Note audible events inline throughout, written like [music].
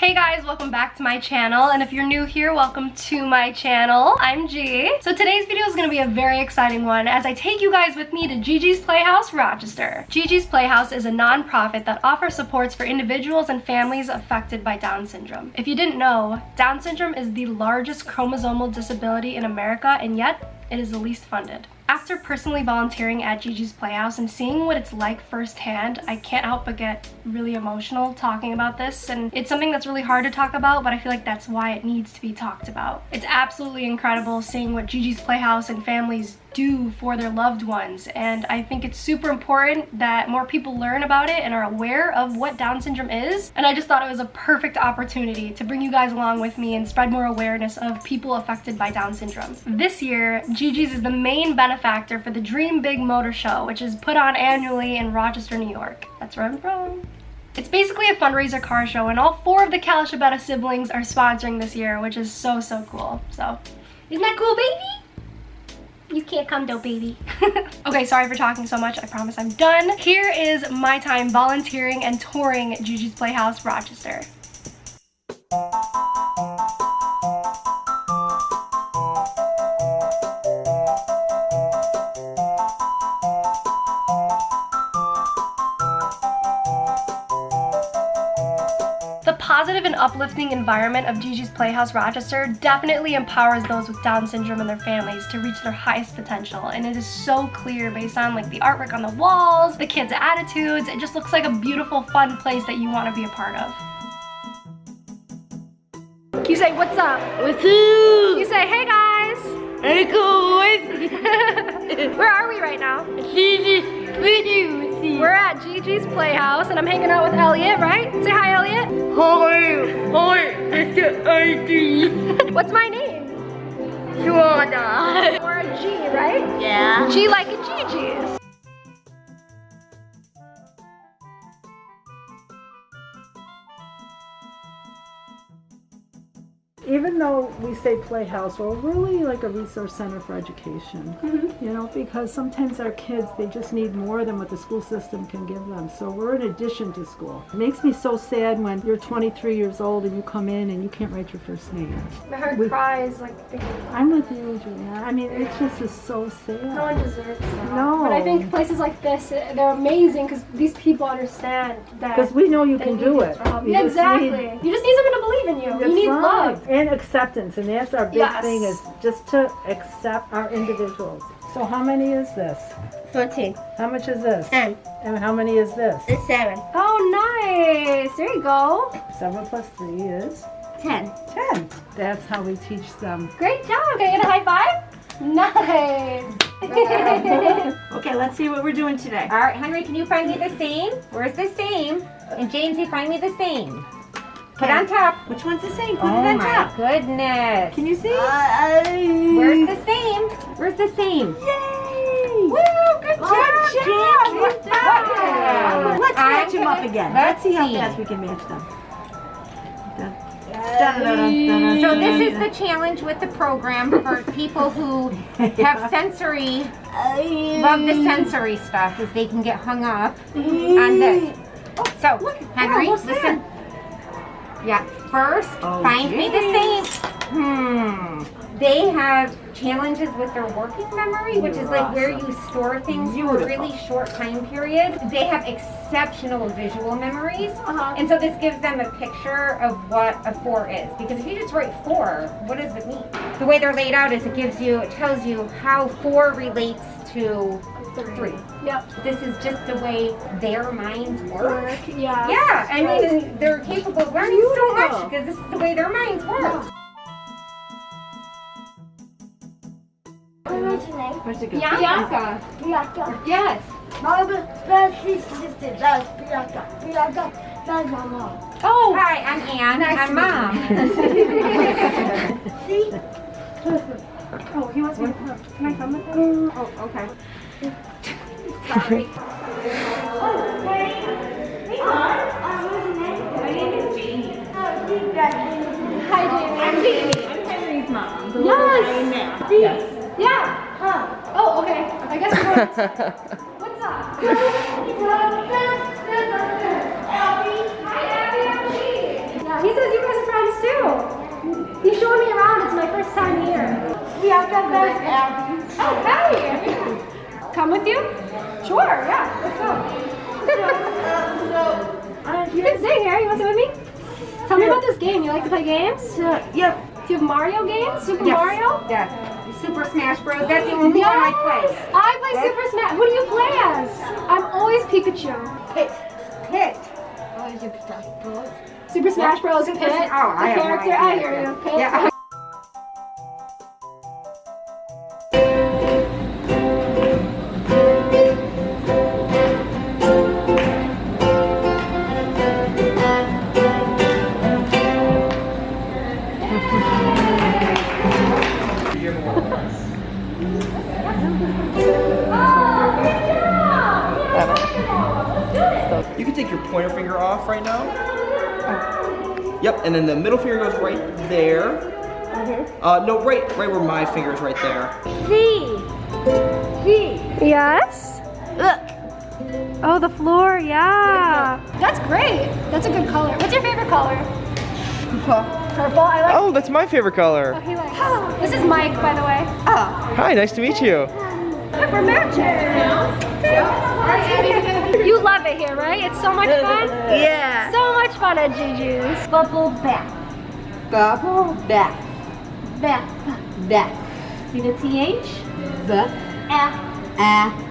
Hey guys, welcome back to my channel, and if you're new here, welcome to my channel. I'm G. So today's video is going to be a very exciting one as I take you guys with me to Gigi's Playhouse Rochester. Gigi's Playhouse is a non-profit that offers supports for individuals and families affected by Down syndrome. If you didn't know, Down syndrome is the largest chromosomal disability in America, and yet it is the least funded. After personally volunteering at Gigi's Playhouse and seeing what it's like firsthand, I can't help but get really emotional talking about this and it's something that's really hard to talk about but I feel like that's why it needs to be talked about. It's absolutely incredible seeing what Gigi's Playhouse and families do for their loved ones and I think it's super important that more people learn about it and are aware of what Down syndrome is and I just thought it was a perfect opportunity to bring you guys along with me and spread more awareness of people affected by Down syndrome. This year, Gigi's is the main benefactor for the Dream Big Motor Show which is put on annually in Rochester, New York. That's where I'm from. It's basically a fundraiser car show and all four of the Calashabetta siblings are sponsoring this year which is so so cool. So isn't that cool baby? You can't come though, baby. [laughs] okay, sorry for talking so much. I promise I'm done. Here is my time volunteering and touring Gigi's Playhouse Rochester. And uplifting environment of Gigi's Playhouse Rochester definitely empowers those with Down syndrome and their families to reach their highest potential. And it is so clear based on like the artwork on the walls, the kids' attitudes. It just looks like a beautiful, fun place that you want to be a part of. Can you say, what's up? What's up? You say, hey guys. Hey guys. [laughs] Where are we right now? Gigi's Video we're at Gigi's Playhouse and I'm hanging out with Elliot, right? Say hi, Elliot. Hi, it's ID. What's my name? Joanna. Or a G, right? Yeah. G like a Gigi's. Even though we say playhouse, we're really like a resource center for education. Mm -hmm. You know, because sometimes our kids, they just need more than what the school system can give them. So we're in addition to school. It makes me so sad when you're 23 years old and you come in and you can't write your first name. My heart we, cries like... I'm with you, Julia. I mean, it just is so sad. No one deserves that. No. But I think places like this, they're amazing because these people understand that... Because we know you can do it. Yeah, exactly. Need, you just need someone to believe in you. You need right. love and acceptance and that's our big yes. thing is just to accept our individuals. So how many is this? 14 how much is this? 10 and how many is this? It's 7 oh nice. There you go. 7 plus 3 is? 10 10 that's how we teach them. Great job. Can okay and a high five? Nice. [laughs] okay, let's see what we're doing today. All right, Henry, can you find me the same? Where's the same? And James, you find me the same. Put it on top. Which one's the same? Put oh it on my top. goodness. Can you see? Uh, Where's the same? Where's the same? Yay! Woo! Good job, Good job. Let's match them up again. Let's, let's see how fast we can match them. So this is the challenge with the program for people who [laughs] have sensory, love the sensory stuff, is they can get hung up on this. So, Henry, listen. Yeah, first, oh, find geez. me the same. Hmm. They have challenges with their working memory, which is like where you store things Beautiful. for a really short time period. They have exceptional visual memories. Uh -huh. And so this gives them a picture of what a four is. Because if you just write four, what does it mean? The way they're laid out is it gives you, it tells you how four relates to three. three. Yep. This is just the way their minds work. work yeah. Yeah, I mean, they're capable of learning so much because this is the way their minds work. Yeah. What's your name? Where's? Bianca. Bianca. Yes. Mama, that's sister. That's Bianca. Bianca. That's my mom. Oh. Hi, I'm Anne. Nice I'm mom. [laughs] See? Oh, he wants me to come. Can I come with him? Mm. Oh, okay. Sorry. Hi, Jamie. I'm Jamie. I'm Henry's mom. Yes. Yes. Yeah. Huh. Oh, okay. I guess. What's up? Hi, Abby. Yeah, he says you guys are friends too. He's showing me around. It's my first time here. We have to have Oh, Abby. Come with you? Sure, yeah, let's go. you can stay here. You want to sit with me? Tell me about this game. You like to play games? Uh, yep. Do you have Mario games? Super Yes. Mario? Yeah. Super Smash Bros. That's the only one I play. I play Super Smash. What do you play as? I'm always Pikachu. Pit. Pit. Oh, you can. Super Smash Bros. Super Pit. Oh, I the have character. I hear you. Pit. Yeah. Pointer finger off right now. Yep, and then the middle finger goes right there. Uh, no, right, right where my finger is, right there. Yes. Look. Oh, the floor. Yeah. That's great. That's a good color. What's your favorite color? Purple. I like. Oh, that's my favorite color. He likes. This is Mike, by the way. Hi, nice to meet you. Look, we're matching. You love it here, right? It's so much fun. Yeah. So much fun at Gigi's. Bubble back. Bubble back. Back. Back. See the TH? The. Ah. Ah.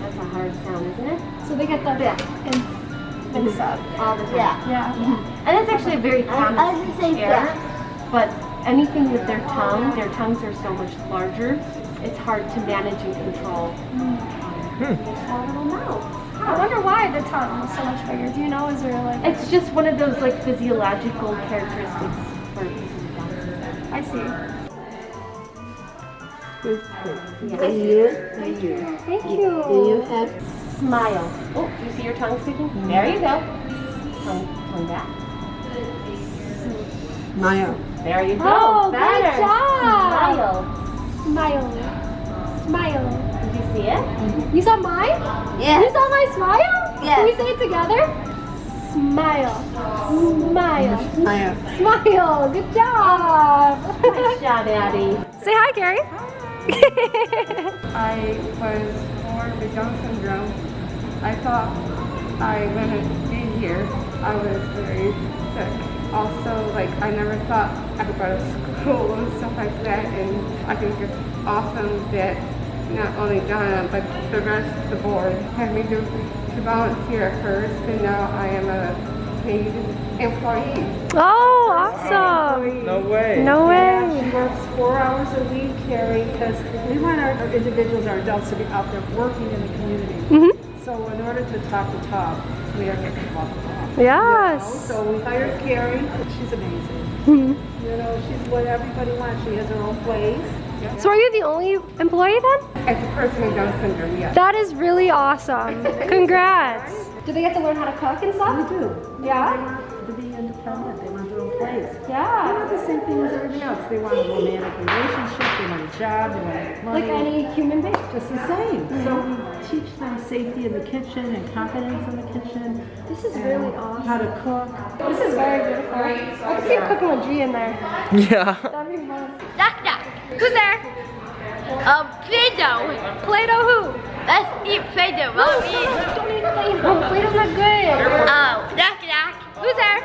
That's a hard sound, isn't it? So they get the and mix up. All the time. Yeah. Yeah. And it's actually a very I common was gonna say error, back. but anything with their tongue, their tongues are so much larger, it's hard to manage and control. Small little mouth. I wonder why the tongue is so much bigger. Do you know? Is there like? It's just one of those like physiological characteristics for people with Down syndrome. I see. Thank you. Thank you. have Smile. Oh, do you see your tongue sticking? There you go. Tongue, tongue back. Smile. There you go. Oh, Better. good job. Smile. Smile. Smile. Did you see it? Mm-hmm. You saw mine? Yeah. You saw my smile? Yeah. Can we say it together? Smile. Smile. Smile. Smile. Good job. Good job, Addie. Say hi, Carrie. [laughs] I was born with Down syndrome. I thought I wouldn't be here. I was very sick. Also, like, I never thought I would go to school and stuff like that. And I think it's awesome that not only Donna, but the rest of the board had me do, to volunteer at first. And now I am a paid employee. Oh, awesome. No way. No Yeah, way. she works four hours a week, Carrie, because we want our our individuals, our adults to be out there working in the community. Mhm. So in order to talk the talk, we are going to walk the talk. Yes. So we hired Carrie. She's amazing. Mhm. You know, she's what everybody wants. She has her own place. So are you the only employee then? As a person with Down syndrome, yes. That is really awesome. [laughs] Congrats. Do they get to learn how to cook and stuff? They stuff? do. Yeah? They want to be independent. They want their own place. They Yeah. want the same thing as everything else. They want a romantic relationship. They want a job. They want to money. Like any human being. Just the same. So we teach them safety in the kitchen and confidence in the kitchen. This is really awesome. How to cook. This is very beautiful. I could see cooking with G in there. [laughs] Yeah. That'd be fun. Knock knock. Who's there? Um, Play-Doh. Play-Doh who? Let's eat Play-Doh. Mommy. Don't eat Play-Doh. Play-Doh's not good. Oh, knock knock. Who's there?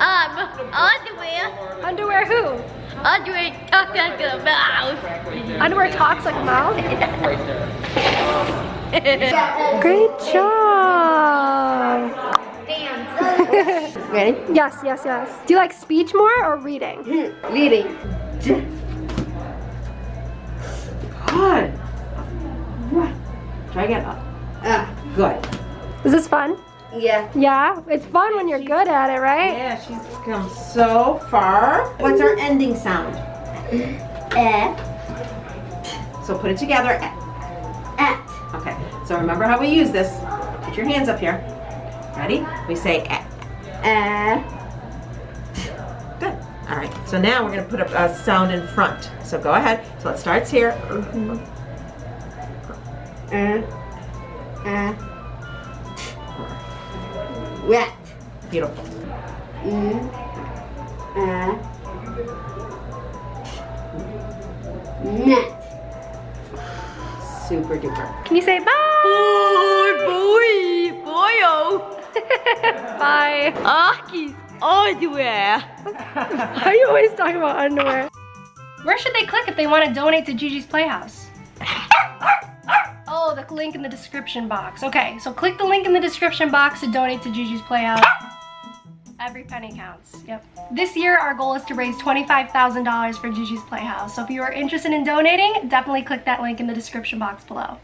Um, underwear. Underwear who? Underwear tucked into the mouth. Underwear talks like a mouse? Great job. Ready? [laughs] Yes, yes, yes. Do you like speech more or reading? Leading. Good. Try again. Uh, ah, good. Is this fun? Yeah. Yeah, it's fun when you're good at it, right? Yeah, she's come so far. What's our ending sound? Eh. So put it together. At. At. Okay. So remember how we use this. Put your hands up here. Ready? We say at. At. Good. All right. So now we're going to put a, a sound in front. So go ahead. So it starts here. Uh, uh, wet. Beautiful. Mm, uh, net. Super duper. Can you say bye? Boy, boy, boyo. [laughs] Bye. Aki's underwear. Why [laughs] are you always talking about underwear? Where should they click if they want to donate to Gigi's Playhouse? Oh, the link in the description box. Okay, so click the link in the description box to donate to Gigi's Playhouse. Every penny counts. Yep. This year, our goal is to raise $25,000 for Gigi's Playhouse. So if you are interested in donating, definitely click that link in the description box below.